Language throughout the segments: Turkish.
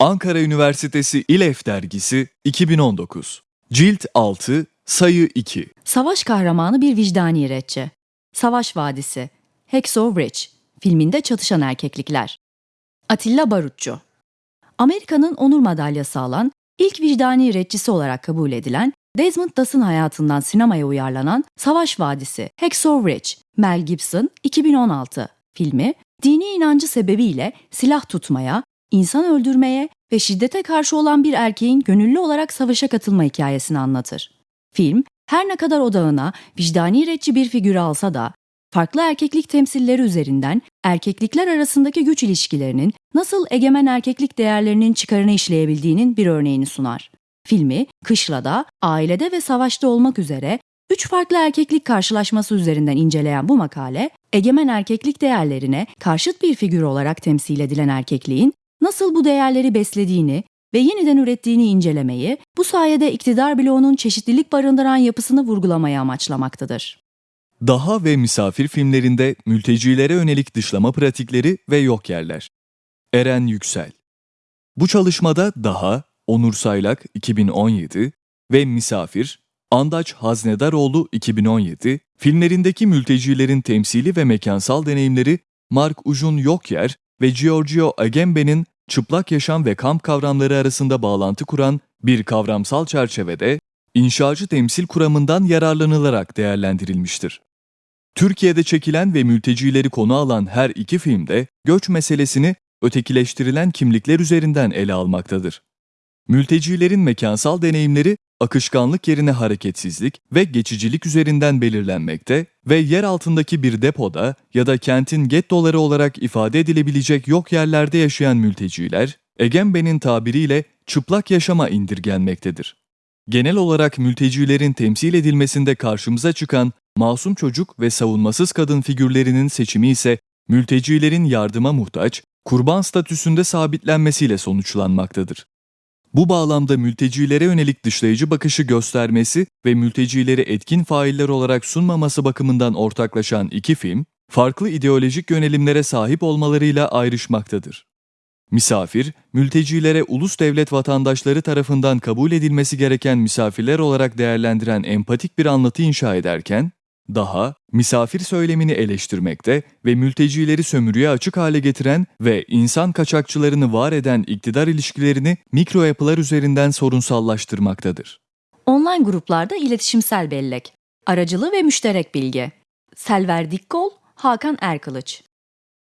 Ankara Üniversitesi İLEF Dergisi 2019 Cilt 6 Sayı 2 Savaş kahramanı bir vicdani retçi. Savaş Vadisi. Hacksaw Ridge. Filminde çatışan erkeklikler. Atilla Barutçu. Amerika'nın onur madalyası alan, ilk vicdani retçisi olarak kabul edilen, Desmond Doss'ın hayatından sinemaya uyarlanan Savaş Vadisi, Hacksaw Ridge, Mel Gibson 2016 filmi, dini inancı sebebiyle silah tutmaya, insan öldürmeye ve şiddete karşı olan bir erkeğin gönüllü olarak savaşa katılma hikayesini anlatır. Film, her ne kadar odağına vicdani retçi bir figürü alsa da, farklı erkeklik temsilleri üzerinden erkeklikler arasındaki güç ilişkilerinin nasıl egemen erkeklik değerlerinin çıkarını işleyebildiğinin bir örneğini sunar. Filmi, kışlada, ailede ve savaşta olmak üzere üç farklı erkeklik karşılaşması üzerinden inceleyen bu makale, egemen erkeklik değerlerine karşıt bir figür olarak temsil edilen erkekliğin nasıl bu değerleri beslediğini ve yeniden ürettiğini incelemeyi, bu sayede iktidar bloğunun çeşitlilik barındıran yapısını vurgulamayı amaçlamaktadır. Daha ve misafir filmlerinde mültecilere yönelik dışlama pratikleri ve yok yerler. Eren Yüksel Bu çalışmada Daha, Onur Saylak 2017 ve Misafir, Andaç Haznedaroğlu 2017, filmlerindeki mültecilerin temsili ve mekansal deneyimleri Mark Ujun Yokyer ve Giorgio Agamben'in çıplak yaşam ve kamp kavramları arasında bağlantı kuran bir kavramsal çerçevede inşacı temsil kuramından yararlanılarak değerlendirilmiştir. Türkiye'de çekilen ve mültecileri konu alan her iki filmde göç meselesini ötekileştirilen kimlikler üzerinden ele almaktadır. Mültecilerin mekansal deneyimleri akışkanlık yerine hareketsizlik ve geçicilik üzerinden belirlenmekte ve yer altındaki bir depoda ya da kentin gettoları olarak ifade edilebilecek yok yerlerde yaşayan mülteciler, Egembe'nin tabiriyle çıplak yaşama indirgenmektedir. Genel olarak mültecilerin temsil edilmesinde karşımıza çıkan masum çocuk ve savunmasız kadın figürlerinin seçimi ise mültecilerin yardıma muhtaç, kurban statüsünde sabitlenmesiyle sonuçlanmaktadır. Bu bağlamda mültecilere yönelik dışlayıcı bakışı göstermesi ve mültecileri etkin failler olarak sunmaması bakımından ortaklaşan iki film, farklı ideolojik yönelimlere sahip olmalarıyla ayrışmaktadır. Misafir, mültecilere ulus devlet vatandaşları tarafından kabul edilmesi gereken misafirler olarak değerlendiren empatik bir anlatı inşa ederken, daha misafir söylemini eleştirmekte ve mültecileri sömürüye açık hale getiren ve insan kaçakçılarını var eden iktidar ilişkilerini mikro yapılar üzerinden sorunsallaştırmaktadır. Online gruplarda iletişimsel bellek, aracılı ve müşterek bilgi. Selver Dikkol, Hakan Erkılıç.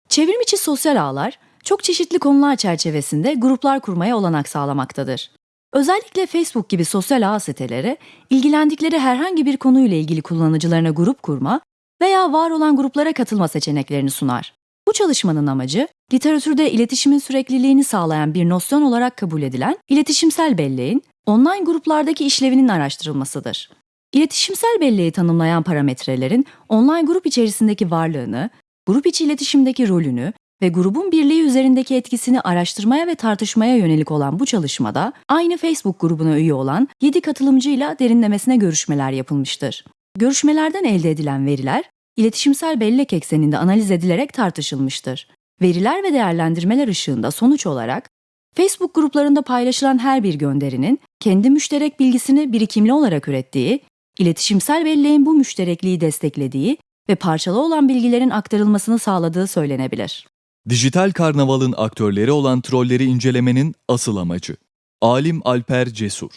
Çevrim içi sosyal ağlar, çok çeşitli konular çerçevesinde gruplar kurmaya olanak sağlamaktadır. Özellikle Facebook gibi sosyal ağ siteleri, ilgilendikleri herhangi bir konuyla ilgili kullanıcılarına grup kurma veya var olan gruplara katılma seçeneklerini sunar. Bu çalışmanın amacı, literatürde iletişimin sürekliliğini sağlayan bir nosyon olarak kabul edilen iletişimsel belleğin online gruplardaki işlevinin araştırılmasıdır. İletişimsel belleği tanımlayan parametrelerin online grup içerisindeki varlığını, grup içi iletişimdeki rolünü ve grubun birliği üzerindeki etkisini araştırmaya ve tartışmaya yönelik olan bu çalışmada aynı Facebook grubuna üye olan 7 katılımcıyla derinlemesine görüşmeler yapılmıştır. Görüşmelerden elde edilen veriler iletişimsel bellek ekseninde analiz edilerek tartışılmıştır. Veriler ve değerlendirmeler ışığında sonuç olarak Facebook gruplarında paylaşılan her bir gönderinin kendi müşterek bilgisini birikimli olarak ürettiği, iletişimsel belleğin bu müşterekliği desteklediği ve parçalı olan bilgilerin aktarılmasını sağladığı söylenebilir. Dijital karnavalın aktörleri olan trolleri incelemenin asıl amacı. Alim Alper Cesur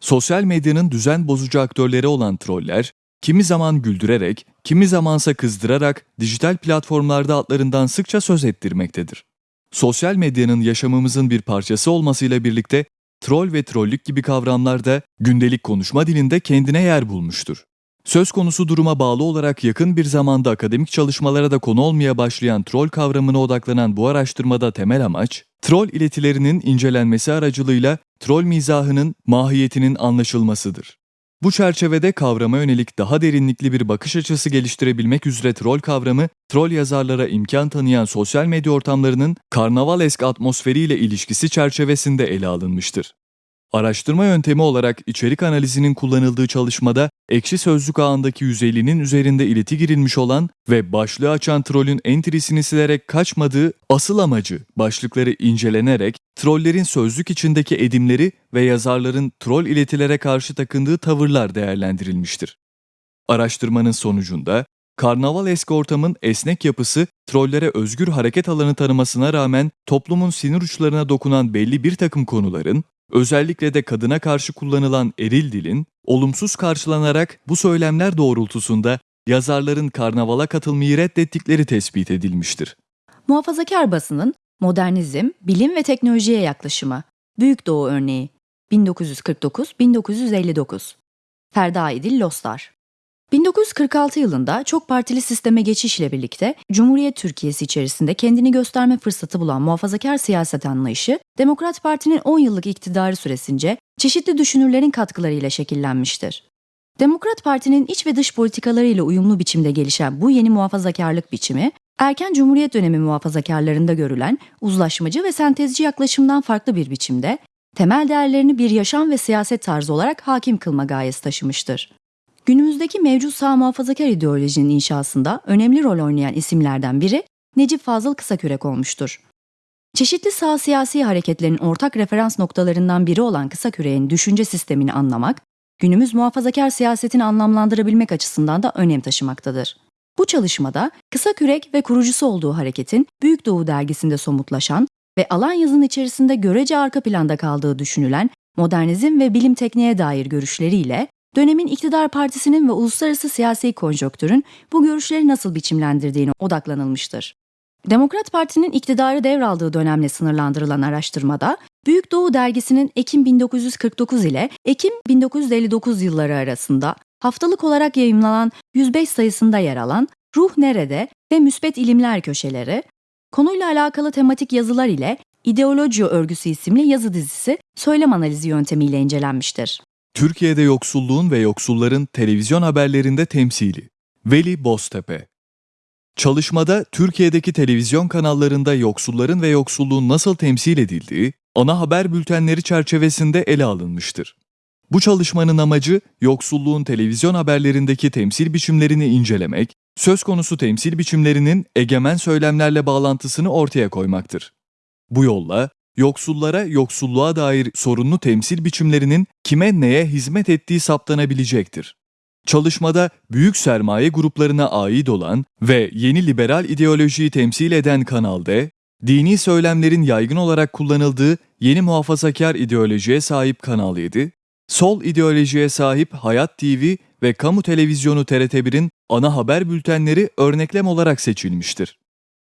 Sosyal medyanın düzen bozucu aktörleri olan troller, kimi zaman güldürerek, kimi zamansa kızdırarak dijital platformlarda adlarından sıkça söz ettirmektedir. Sosyal medyanın yaşamımızın bir parçası olmasıyla birlikte troll ve trollük gibi kavramlar da gündelik konuşma dilinde kendine yer bulmuştur. Söz konusu duruma bağlı olarak yakın bir zamanda akademik çalışmalara da konu olmaya başlayan troll kavramına odaklanan bu araştırmada temel amaç, troll iletilerinin incelenmesi aracılığıyla troll mizahının mahiyetinin anlaşılmasıdır. Bu çerçevede kavrama yönelik daha derinlikli bir bakış açısı geliştirebilmek üzere troll kavramı, troll yazarlara imkan tanıyan sosyal medya ortamlarının karnaval esk atmosferiyle ilişkisi çerçevesinde ele alınmıştır. Araştırma yöntemi olarak içerik analizinin kullanıldığı çalışmada ekşi sözlük ağındaki 150'nin üzerinde ileti girilmiş olan ve başlığı açan trolün entrisini silerek kaçmadığı asıl amacı başlıkları incelenerek trollerin sözlük içindeki edimleri ve yazarların troll iletilere karşı takındığı tavırlar değerlendirilmiştir. Araştırmanın sonucunda karnaval eski ortamın esnek yapısı trollere özgür hareket alanı tanımasına rağmen toplumun sinir uçlarına dokunan belli bir takım konuların özellikle de kadına karşı kullanılan eril dilin olumsuz karşılanarak bu söylemler doğrultusunda yazarların karnavala katılmayı reddettikleri tespit edilmiştir. Muhafazakar basının modernizm, bilim ve teknolojiye yaklaşımı. Büyük Doğu örneği. 1949-1959. Ferda İdil Lostar. 1946 yılında çok partili sisteme geçişle birlikte Cumhuriyet Türkiye'si içerisinde kendini gösterme fırsatı bulan muhafazakar siyaset anlayışı, Demokrat Parti'nin 10 yıllık iktidarı süresince çeşitli düşünürlerin katkılarıyla şekillenmiştir. Demokrat Parti'nin iç ve dış politikalarıyla uyumlu biçimde gelişen bu yeni muhafazakarlık biçimi, erken Cumhuriyet dönemi muhafazakarlarında görülen uzlaşmacı ve sentezci yaklaşımdan farklı bir biçimde, temel değerlerini bir yaşam ve siyaset tarzı olarak hakim kılma gayesi taşımıştır. Günümüzdeki mevcut sağ muhafazakar ideolojinin inşasında önemli rol oynayan isimlerden biri Necip Fazıl Kısakürek olmuştur. Çeşitli sağ siyasi hareketlerin ortak referans noktalarından biri olan Kısakürek'in düşünce sistemini anlamak, günümüz muhafazakar siyasetini anlamlandırabilmek açısından da önem taşımaktadır. Bu çalışmada Kısakürek ve kurucusu olduğu hareketin Büyük Doğu dergisinde somutlaşan ve alan yazın içerisinde görece arka planda kaldığı düşünülen modernizm ve bilim tekniğe dair görüşleriyle dönemin iktidar partisinin ve uluslararası siyasi konjonktürün bu görüşleri nasıl biçimlendirdiğine odaklanılmıştır. Demokrat Parti'nin iktidarı devraldığı dönemle sınırlandırılan araştırmada, Büyük Doğu dergisinin Ekim 1949 ile Ekim 1959 yılları arasında haftalık olarak yayımlanan 105 sayısında yer alan Ruh Nerede ve Müsbet İlimler köşeleri, konuyla alakalı tematik yazılar ile İdeoloji Örgüsü isimli yazı dizisi söylem analizi yöntemiyle incelenmiştir. Türkiye'de yoksulluğun ve yoksulların televizyon haberlerinde temsili. Veli Boztepe Çalışmada Türkiye'deki televizyon kanallarında yoksulların ve yoksulluğun nasıl temsil edildiği, ana haber bültenleri çerçevesinde ele alınmıştır. Bu çalışmanın amacı yoksulluğun televizyon haberlerindeki temsil biçimlerini incelemek, söz konusu temsil biçimlerinin egemen söylemlerle bağlantısını ortaya koymaktır. Bu yolla yoksullara yoksulluğa dair sorunlu temsil biçimlerinin kime neye hizmet ettiği saptanabilecektir. Çalışmada büyük sermaye gruplarına ait olan ve yeni liberal ideolojiyi temsil eden Kanal D, dini söylemlerin yaygın olarak kullanıldığı yeni muhafazakar ideolojiye sahip Kanal 7, sol ideolojiye sahip Hayat TV ve kamu televizyonu TRT1'in ana haber bültenleri örneklem olarak seçilmiştir.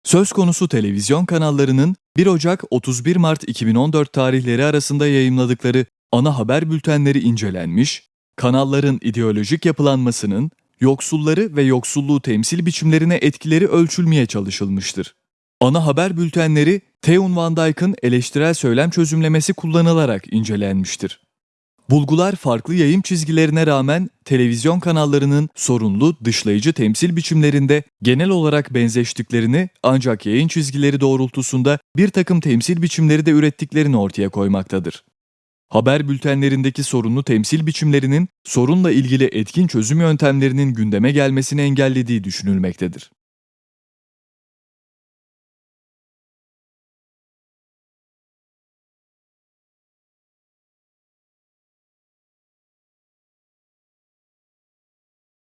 Söz konusu televizyon kanallarının 1 Ocak 31 Mart 2014 tarihleri arasında yayımladıkları ana haber bültenleri incelenmiş, kanalların ideolojik yapılanmasının yoksulları ve yoksulluğu temsil biçimlerine etkileri ölçülmeye çalışılmıştır. Ana haber bültenleri Theun Van Dijk'ın eleştirel söylem çözümlemesi kullanılarak incelenmiştir. Bulgular farklı yayım çizgilerine rağmen televizyon kanallarının sorunlu dışlayıcı temsil biçimlerinde genel olarak benzeştiklerini ancak yayın çizgileri doğrultusunda bir takım temsil biçimleri de ürettiklerini ortaya koymaktadır. Haber bültenlerindeki sorunlu temsil biçimlerinin sorunla ilgili etkin çözüm yöntemlerinin gündeme gelmesini engellediği düşünülmektedir.